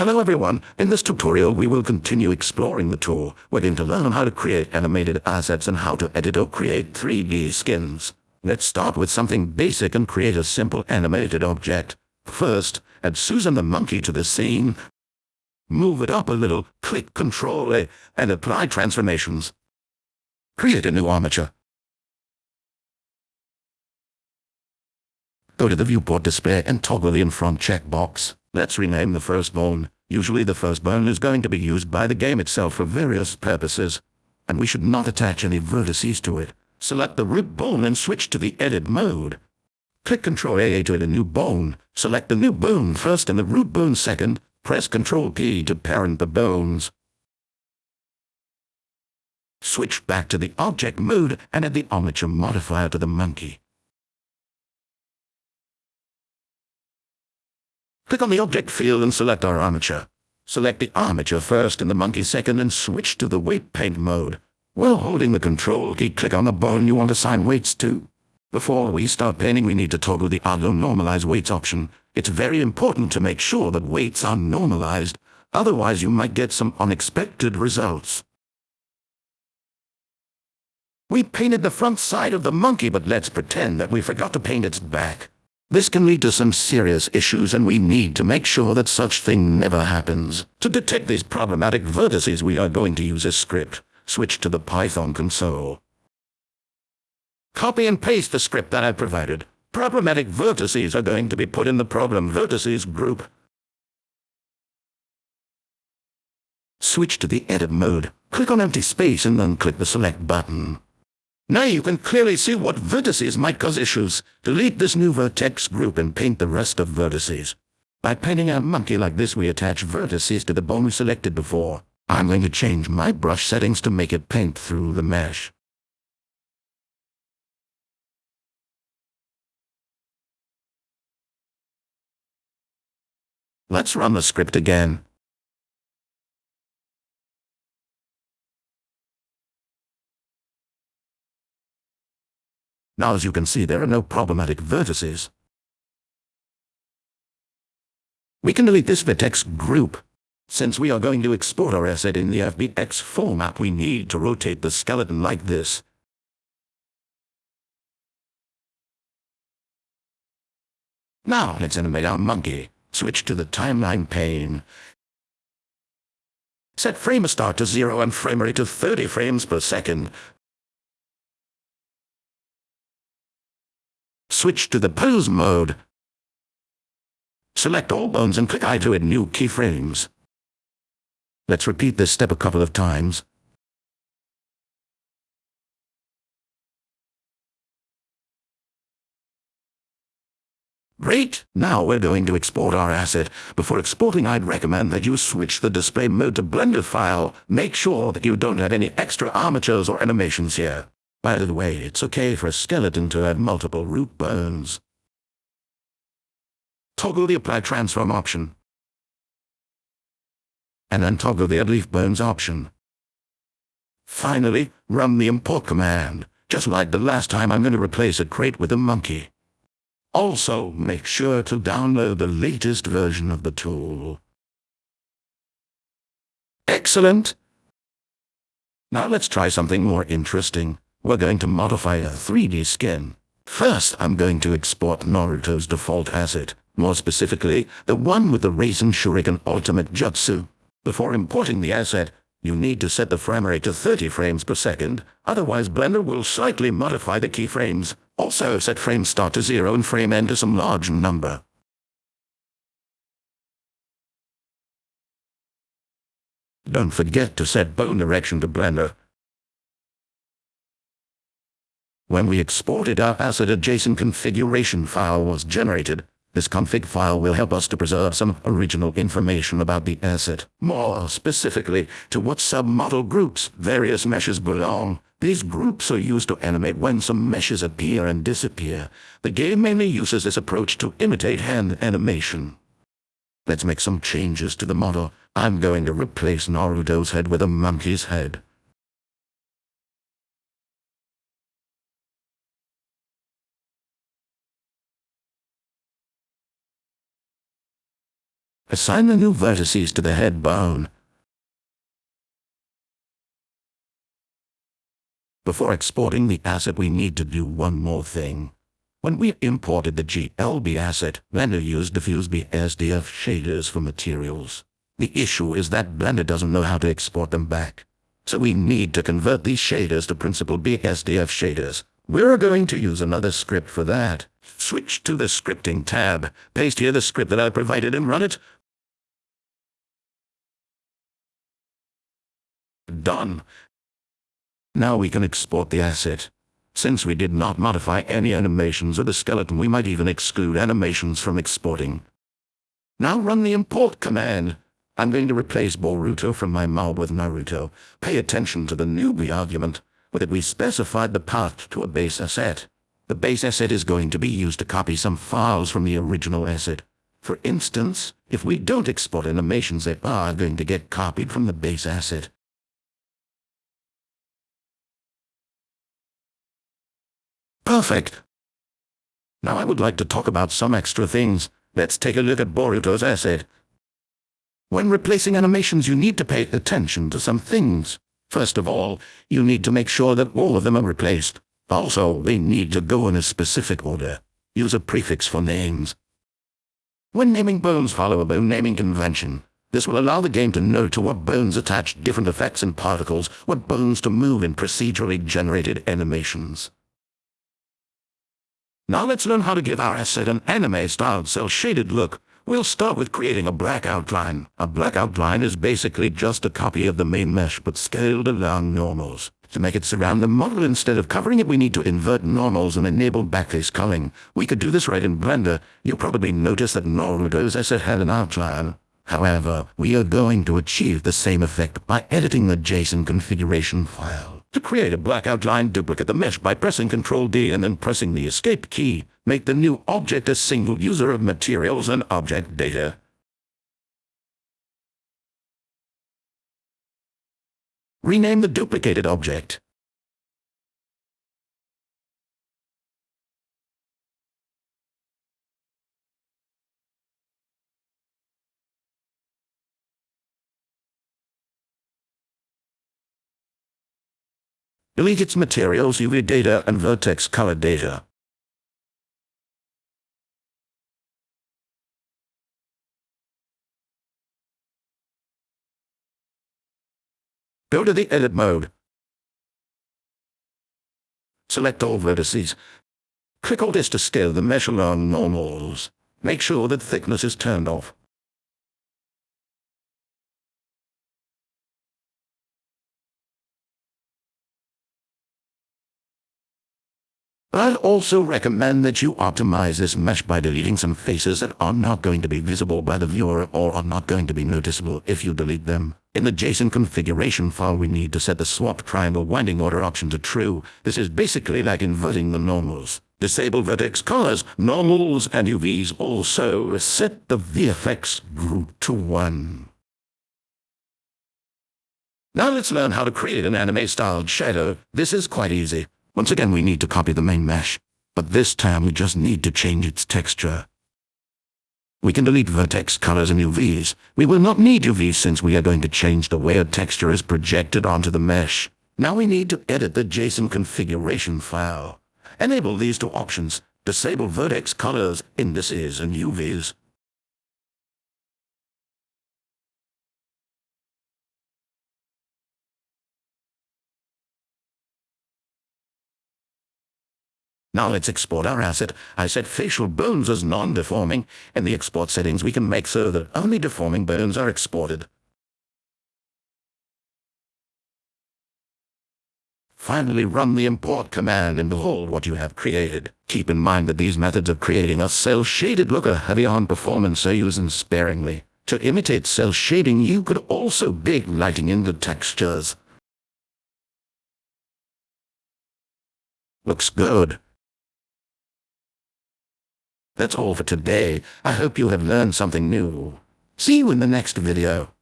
Hello everyone, in this tutorial we will continue exploring the tool. We're going to learn how to create animated assets and how to edit or create 3D skins. Let's start with something basic and create a simple animated object. First, add Suzanne the monkey to the scene. Move it up a little, click Ctrl A, and apply transformations. Create a new armature. Go to the viewport display and toggle the in front checkbox. Let's rename the first bone. Usually the first bone is going to be used by the game itself for various purposes, and we should not attach any vertices to it. Select the root bone and switch to the edit mode. Click Ctrl A to add a new bone. Select the new bone first and the root bone second. Press Ctrl P to parent the bones. Switch back to the object mode and add the armature modifier to the monkey. Click on the object field and select our armature. Select the armature first and the monkey second and switch to the weight paint mode. While holding the control key, click on the bone you want to assign weights to. Before we start painting, we need to toggle the auto normalize weights option. It's very important to make sure that weights are normalized, otherwise you might get some unexpected results. We painted the front side of the monkey, but let's pretend that we forgot to paint its back. This can lead to some serious issues and we need to make sure that such thing never happens. To detect these problematic vertices we are going to use a script. Switch to the Python console. Copy and paste the script that I provided. Problematic vertices are going to be put in the problem vertices group. Switch to the edit mode. Click on empty space and then click the select button. Now you can clearly see what vertices might cause issues. Delete this new vertex group and paint the rest of vertices. By painting a monkey like this we attach vertices to the bone we selected before. I'm going to change my brush settings to make it paint through the mesh. Let's run the script again. Now as you can see there are no problematic vertices. We can delete this vertex group. Since we are going to export our asset in the FBX format we need to rotate the skeleton like this. Now let's animate our monkey. Switch to the timeline pane. Set frame start to 0 and frame rate to 30 frames per second. Switch to the pose mode. Select all bones and click I to add new keyframes. Let's repeat this step a couple of times. Great! Now we're going to export our asset. Before exporting, I'd recommend that you switch the display mode to Blender file. Make sure that you don't add any extra armatures or animations here. By the way, it's okay for a skeleton to have multiple root bones. Toggle the Apply Transform option. And then toggle the Add Leaf Bones option. Finally, run the import command. Just like the last time I'm going to replace a crate with a monkey. Also, make sure to download the latest version of the tool. Excellent! Now let's try something more interesting. We're going to modify a 3D skin. First, I'm going to export Naruto's default asset, more specifically, the one with the Rasen Shuriken Ultimate Jutsu. Before importing the asset, you need to set the frame rate to 30 frames per second, otherwise Blender will slightly modify the keyframes. Also set frame start to 0 and frame end to some large number. Don't forget to set bone direction to Blender. When we exported our asset a JSON configuration file was generated. This config file will help us to preserve some original information about the asset. More specifically, to what submodel groups various meshes belong. These groups are used to animate when some meshes appear and disappear. The game mainly uses this approach to imitate hand animation. Let's make some changes to the model. I'm going to replace Naruto's head with a monkey's head. Assign the new vertices to the head bone. Before exporting the asset we need to do one more thing. When we imported the GLB asset, Blender used diffuse BSDF shaders for materials. The issue is that Blender doesn't know how to export them back. So we need to convert these shaders to principled BSDF shaders. We're going to use another script for that. Switch to the scripting tab, paste here the script that I provided and run it. Done. Now we can export the asset. Since we did not modify any animations of the skeleton we might even exclude animations from exporting. Now run the import command. I'm going to replace Boruto from my mob with Naruto. Pay attention to the newbie argument. With it we specified the path to a base asset. The base asset is going to be used to copy some files from the original asset. For instance, if we don't export animations they are going to get copied from the base asset. Perfect. Now I would like to talk about some extra things. Let's take a look at Boruto's asset. When replacing animations, you need to pay attention to some things. First of all, you need to make sure that all of them are replaced. Also, they need to go in a specific order. Use a prefix for names. When naming bones, follow a bone naming convention. This will allow the game to know to what bones attach different effects and particles, what bones to move in procedurally generated animations. Now let's learn how to give our asset an anime-style cel-shaded look. We'll start with creating a black outline. A black outline is basically just a copy of the main mesh but scaled along normals. To make it surround the model instead of covering it we need to invert normals and enable backface culling. We could do this right in Blender. You'll probably notice that Naruto's asset had an outline. However, we are going to achieve the same effect by editing the JSON configuration file. To create a black outline, duplicate the mesh by pressing Ctrl D and then pressing the Escape key. Make the new object a single user of materials and object data. Rename the duplicated object. Delete its materials, UV data, and vertex color data. Go to the Edit mode. Select all vertices. Click Alt S to scale the mesh along normals. Make sure that thickness is turned off. I'd also recommend that you optimize this mesh by deleting some faces that are not going to be visible by the viewer or are not going to be noticeable if you delete them. In the JSON configuration file we need to set the swap triangle winding order option to true. This is basically like inverting the normals. Disable vertex colors, normals, and UVs. Also, set the VFX group to 1. Now let's learn how to create an anime-styled shadow. This is quite easy. Once again we need to copy the main mesh, but this time we just need to change its texture. We can delete vertex colors and UVs. We will not need UVs since we are going to change the way a texture is projected onto the mesh. Now we need to edit the JSON configuration file. Enable these two options. Disable vertex colors, indices, and UVs. Now let's export our asset. I set facial bones as non-deforming. In the export settings we can make so that only deforming bones are exported. Finally run the import command and behold what you have created. Keep in mind that these methods of creating a cel-shaded look are heavy on performance so use them sparingly. To imitate cel shading you could also bake lighting into textures. Looks good. That's all for today. I hope you have learned something new. See you in the next video.